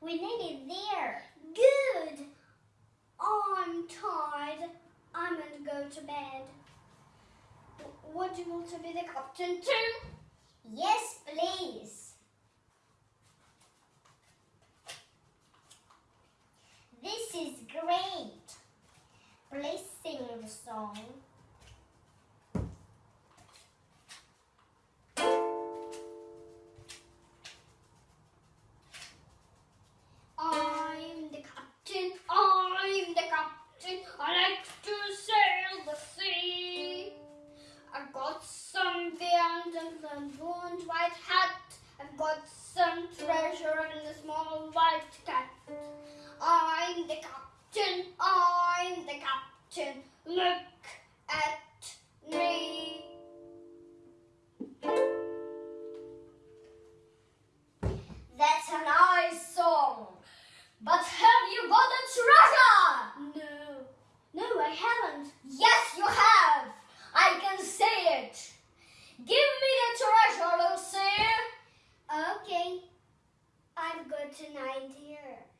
We need it there. Good. I'm tired. I'm going to go to bed. Would you want to be the captain too? Yes, please. This is great. Please sing the song. And white hat. I've got some treasure in the small white cat. I'm the captain. I'm the captain. Look at me. That's a nice song. But have you got a treasure? No, no, I haven't. Yes, you have. gotta here.